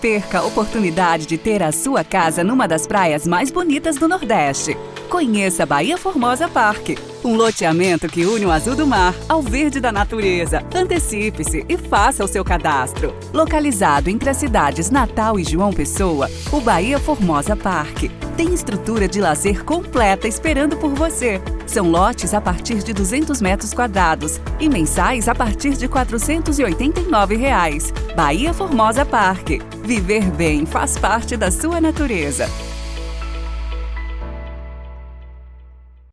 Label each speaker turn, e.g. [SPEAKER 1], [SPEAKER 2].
[SPEAKER 1] Perca a oportunidade de ter a sua casa numa das praias mais bonitas do Nordeste. Conheça Bahia Formosa Parque, um loteamento que une o azul do mar ao verde da natureza. Antecipe-se e faça o seu cadastro. Localizado entre as cidades Natal e João Pessoa, o Bahia Formosa Parque tem estrutura de lazer completa esperando por você. São lotes a partir de 200 metros quadrados e mensais a partir de 489 reais. Bahia Formosa Parque. Viver bem faz parte da sua natureza.